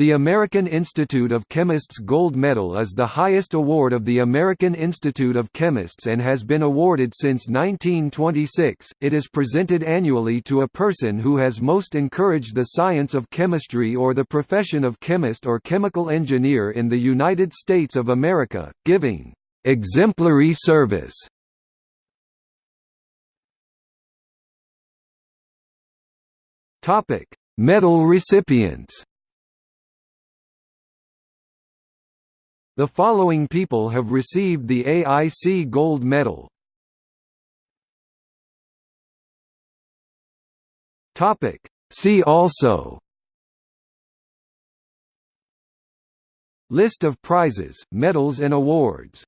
The American Institute of Chemists Gold Medal is the highest award of the American Institute of Chemists and has been awarded since 1926. It is presented annually to a person who has most encouraged the science of chemistry or the profession of chemist or chemical engineer in the United States of America, giving exemplary service. Topic: Medal recipients. The following people have received the AIC Gold Medal. Topic. See also List of prizes, medals and awards